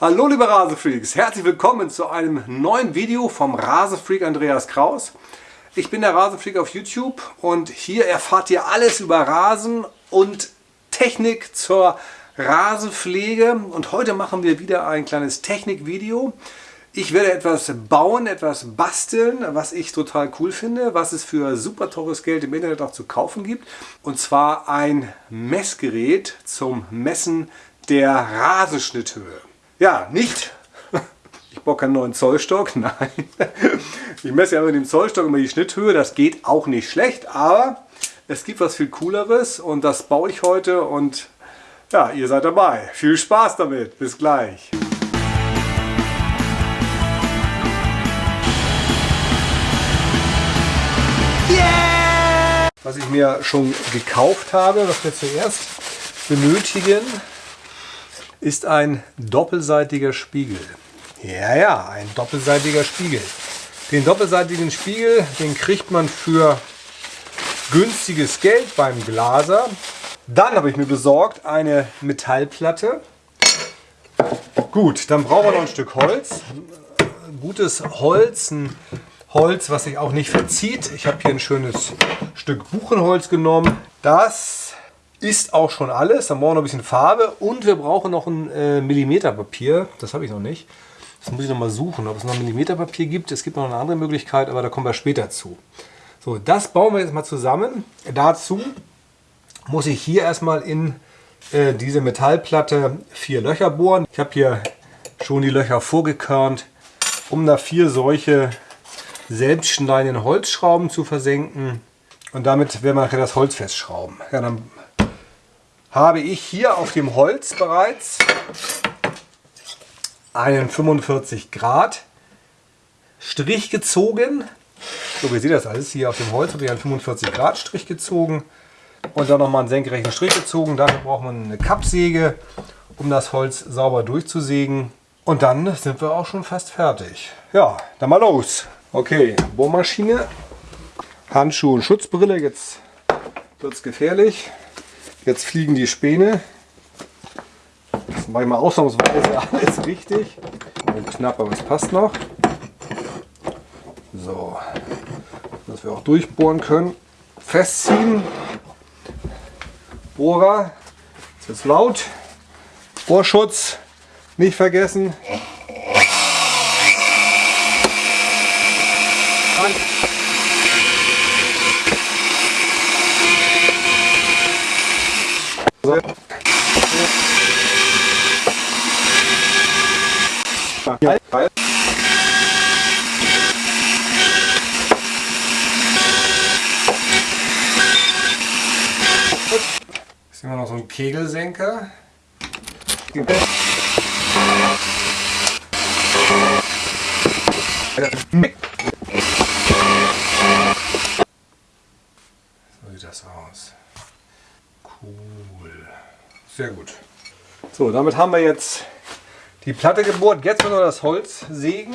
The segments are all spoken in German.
Hallo liebe Rasefreaks, herzlich willkommen zu einem neuen Video vom Rasefreak Andreas Kraus. Ich bin der Rasefreak auf YouTube und hier erfahrt ihr alles über Rasen und Technik zur Rasenpflege und heute machen wir wieder ein kleines Technikvideo. Ich werde etwas bauen, etwas basteln, was ich total cool finde, was es für super teures Geld im Internet auch zu kaufen gibt. Und zwar ein Messgerät zum Messen der Rasenschnitthöhe. Ja, nicht. Ich brauche keinen neuen Zollstock, nein. Ich messe ja mit dem Zollstock immer die Schnitthöhe, das geht auch nicht schlecht, aber es gibt was viel cooleres und das baue ich heute und ja, ihr seid dabei. Viel Spaß damit, bis gleich. Was ich mir schon gekauft habe, was wir zuerst benötigen, ist ein doppelseitiger Spiegel. Ja, ja, ein doppelseitiger Spiegel. Den doppelseitigen Spiegel, den kriegt man für günstiges Geld beim Glaser. Dann habe ich mir besorgt eine Metallplatte. Gut, dann brauchen wir noch ein Stück Holz. Gutes Holz, ein Holz, was sich auch nicht verzieht. Ich habe hier ein schönes Stück Buchenholz genommen. Das ist auch schon alles. Dann brauchen wir noch ein bisschen Farbe und wir brauchen noch ein äh, Millimeterpapier. Das habe ich noch nicht. Das muss ich noch mal suchen, ob es noch Millimeterpapier gibt. Es gibt noch eine andere Möglichkeit, aber da kommen wir später zu. So, das bauen wir jetzt mal zusammen. Dazu muss ich hier erstmal in äh, diese Metallplatte vier Löcher bohren. Ich habe hier schon die Löcher vorgekörnt, um da vier solche selbstschneidenden Holzschrauben zu versenken. Und damit werden wir nachher das Holz festschrauben. Ja, dann habe ich hier auf dem Holz bereits einen 45 Grad Strich gezogen. So, wie seht das alles? Hier auf dem Holz habe ich einen 45 Grad Strich gezogen und dann nochmal einen senkrechten Strich gezogen. Dafür braucht man eine Kappsäge, um das Holz sauber durchzusägen. Und dann sind wir auch schon fast fertig. Ja, dann mal los. Okay, Bohrmaschine, Handschuhe und Schutzbrille. Jetzt wird es gefährlich. Jetzt fliegen die Späne. Das mache ich mal ausnahmsweise alles richtig. Und knapp, aber es passt noch. So, dass wir auch durchbohren können. Festziehen. Bohrer. Jetzt wird es laut. Bohrschutz nicht vergessen. Ja. Ist immer noch so ein Kegelsenker. So sieht das aus. Cool. Sehr gut. So, damit haben wir jetzt die Platte gebohrt. Jetzt müssen wir das Holz sägen.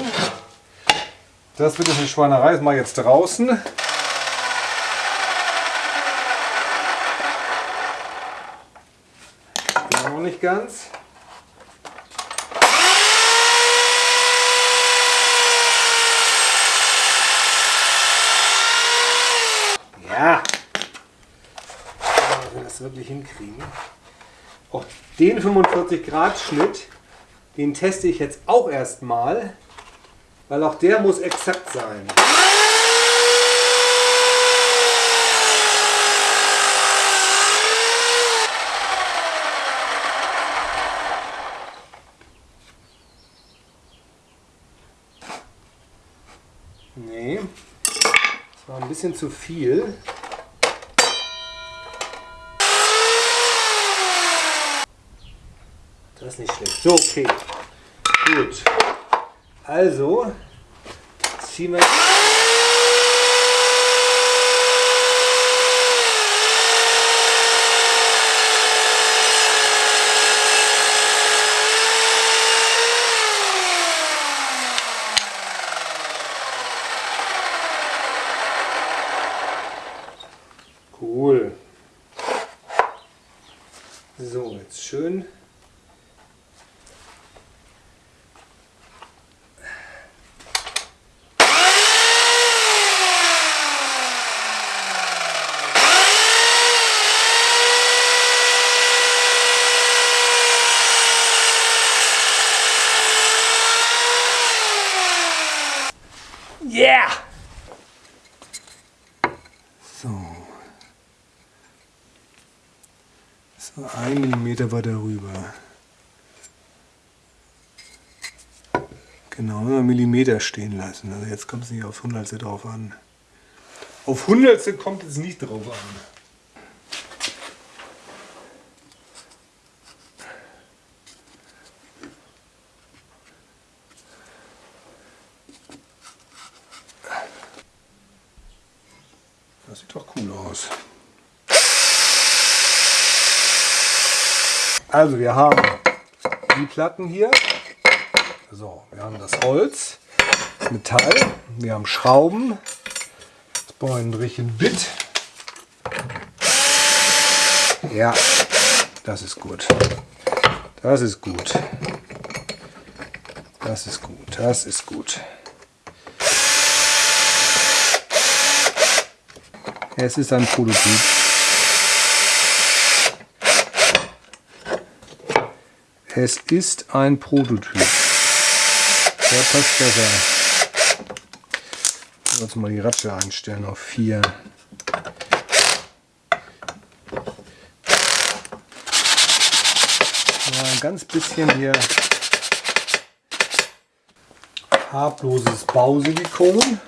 Das wird eine Schweinerei, das mache ich jetzt draußen. Noch nicht ganz. Ja. Wenn wir das wirklich hinkriegen. Auch den 45 Grad Schnitt den teste ich jetzt auch erstmal, weil auch der muss exakt sein. Nee, das war ein bisschen zu viel. Das ist nicht schlecht. So, okay. Gut. Also ziehen wir. Cool. So, jetzt schön Yeah! So. So ein Millimeter weiter rüber. Genau, immer Millimeter stehen lassen. Also jetzt kommt es nicht auf Hundertstel drauf an. Auf Hundertstel kommt es nicht drauf an. Das sieht doch cool aus. Also wir haben die Platten hier. So, wir haben das Holz, das Metall, wir haben Schrauben. Wir ein Bit. Ja, das ist gut. Das ist gut. Das ist gut. Das ist gut. Es ist ein Prototyp. Es ist ein Prototyp. Der passt besser. Muss mal die Ratsche einstellen auf 4. ein ganz bisschen hier farbloses Bausilikon.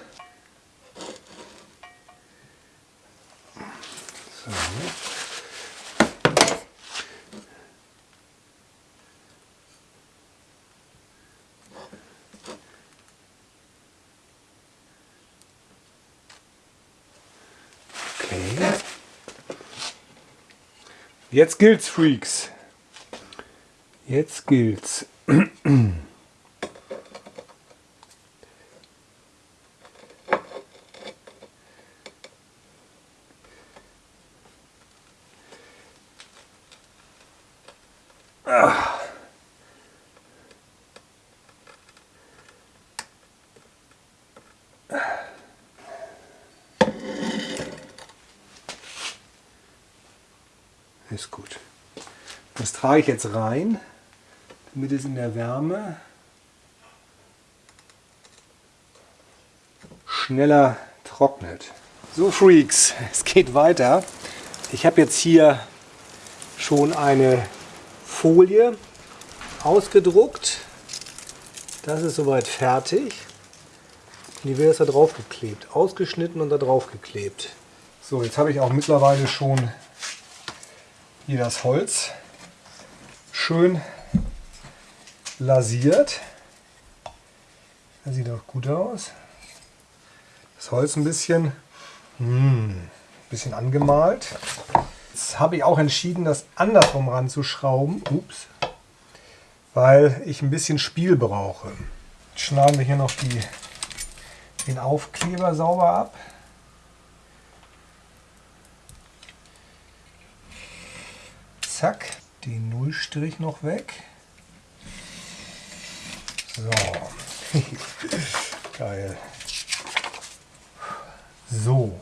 Jetzt gilt's, Freaks. Jetzt gilt's. Ist gut. Das trage ich jetzt rein, damit es in der Wärme schneller trocknet. So Freaks, es geht weiter. Ich habe jetzt hier schon eine Folie ausgedruckt. Das ist soweit fertig. Die wird jetzt da drauf geklebt. Ausgeschnitten und da drauf geklebt. So, jetzt habe ich auch mittlerweile schon hier das Holz schön lasiert. Das sieht auch gut aus. Das Holz ein bisschen, hm, bisschen angemalt. Jetzt habe ich auch entschieden, das andersrum ranzuschrauben. Ups. Weil ich ein bisschen Spiel brauche. Jetzt schneiden wir hier noch die, den Aufkleber sauber ab. Zack, den Nullstrich noch weg. So. Geil. So.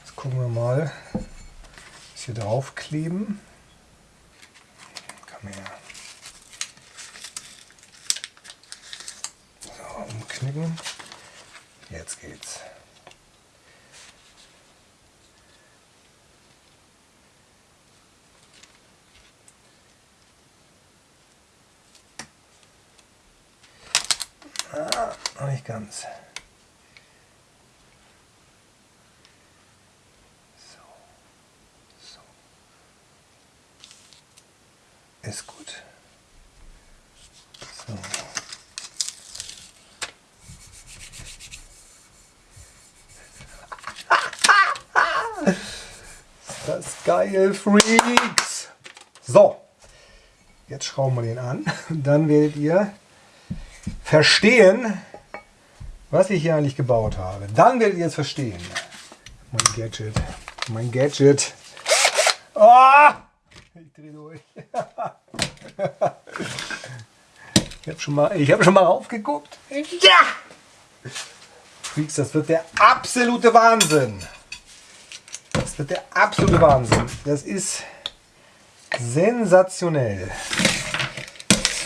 Jetzt gucken wir mal, was hier drauf kleben. Komm her. So, umknicken. Jetzt geht's. Ah, noch nicht ganz. So. So. Ist gut. So. Das geil, Freaks! So, jetzt schrauben wir den an. Dann werdet ihr verstehen, was ich hier eigentlich gebaut habe. Dann werdet ihr es verstehen. Mein Gadget. Mein Gadget. Oh! Ich drehe durch. ich habe schon, mal, hab schon mal raufgeguckt. Ja! Freaks, das wird der absolute Wahnsinn. Das wird der absolute Wahnsinn. Das ist sensationell.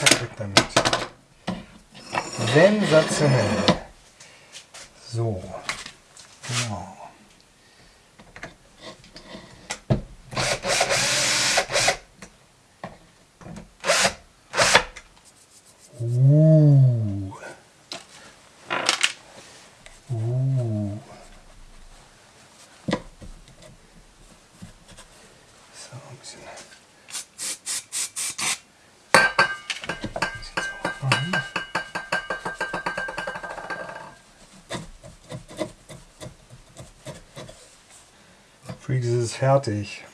Zack, weg damit. Sensationell. So, genau. Uh. Fertig.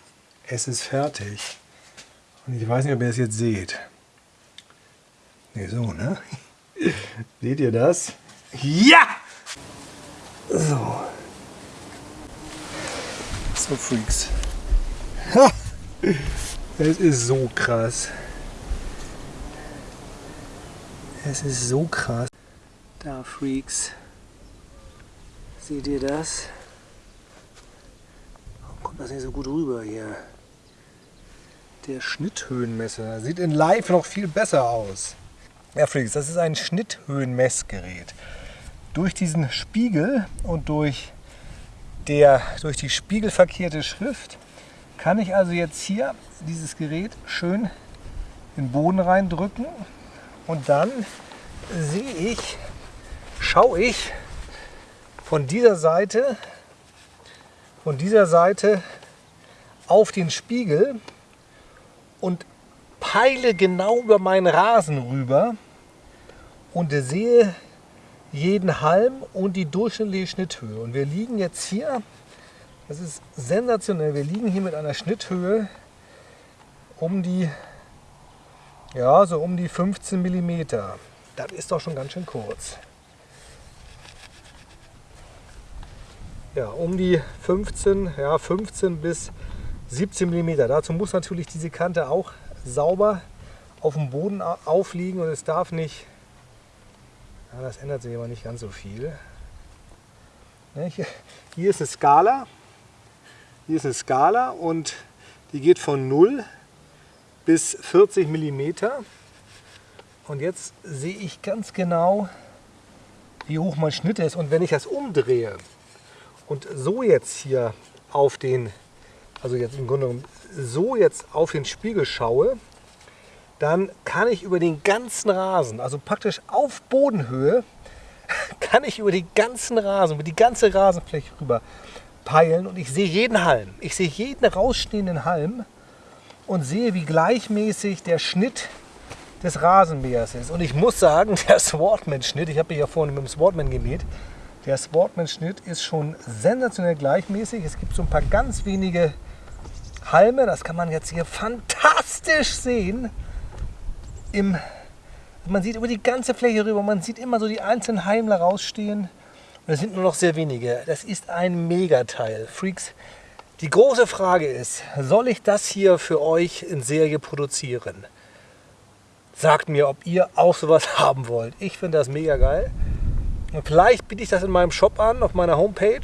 Es ist fertig. Und ich weiß nicht, ob ihr es jetzt seht. Ne, so, ne? Seht ihr das? Ja! So. So, Freaks. Es ist so krass. Es ist so krass. Da, Freaks. Seht ihr das? Kommt das nicht so gut rüber hier? Der Schnitthöhenmesser sieht in live noch viel besser aus. Ja, Freaks, das ist ein Schnitthöhenmessgerät. Durch diesen Spiegel und durch, der, durch die spiegelverkehrte Schrift kann ich also jetzt hier dieses Gerät schön in den Boden reindrücken und dann sehe ich, schaue ich von dieser Seite, von dieser Seite auf den Spiegel und peile genau über meinen Rasen rüber und sehe jeden Halm und die durchschnittliche Schnitthöhe. Und wir liegen jetzt hier, das ist sensationell, wir liegen hier mit einer Schnitthöhe um die, ja, so um die 15 mm. Das ist doch schon ganz schön kurz. Ja, um die 15, ja, 15 bis 17 mm. Dazu muss natürlich diese Kante auch sauber auf dem Boden aufliegen und es darf nicht, ja, das ändert sich aber nicht ganz so viel. Hier ist eine Skala, hier ist eine Skala und die geht von 0 bis 40 mm. Und jetzt sehe ich ganz genau, wie hoch mein Schnitt ist. Und wenn ich das umdrehe und so jetzt hier auf den, also jetzt im Grunde genommen so jetzt auf den Spiegel schaue, dann kann ich über den ganzen Rasen, also praktisch auf Bodenhöhe, kann ich über den ganzen Rasen, über die ganze Rasenfläche rüber peilen und ich sehe jeden Halm. Ich sehe jeden rausstehenden Halm und sehe, wie gleichmäßig der Schnitt des Rasenmähers ist. Und ich muss sagen, der Swartman-Schnitt, ich habe ja vorhin mit dem Swartman gemäht, der Swartman-Schnitt ist schon sensationell gleichmäßig. Es gibt so ein paar ganz wenige Halme, das kann man jetzt hier fantastisch sehen. Im, man sieht über die ganze Fläche rüber, man sieht immer so die einzelnen Heimler rausstehen. Und es sind nur noch sehr wenige. Das ist ein Megateil. Freaks, die große Frage ist, soll ich das hier für euch in Serie produzieren? Sagt mir, ob ihr auch sowas haben wollt. Ich finde das mega geil. Und vielleicht biete ich das in meinem Shop an, auf meiner Homepage.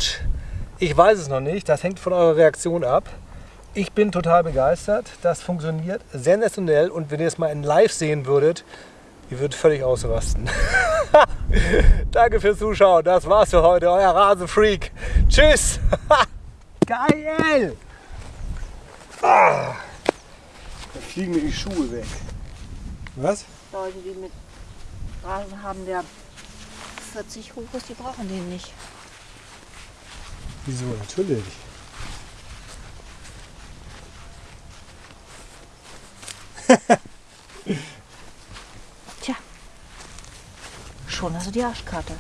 Ich weiß es noch nicht, das hängt von eurer Reaktion ab. Ich bin total begeistert. Das funktioniert sensationell und wenn ihr es mal in live sehen würdet, ihr würdet völlig ausrasten. Danke fürs Zuschauen. Das war's für heute. Euer Rasenfreak. Tschüss. Geil. Ah. Da fliegen mir die Schuhe weg. Was? Leute, die mit Rasen haben, der 40 hoch ist, die brauchen den nicht. Wieso? Natürlich. Tja, schon hast du die Arschkarte.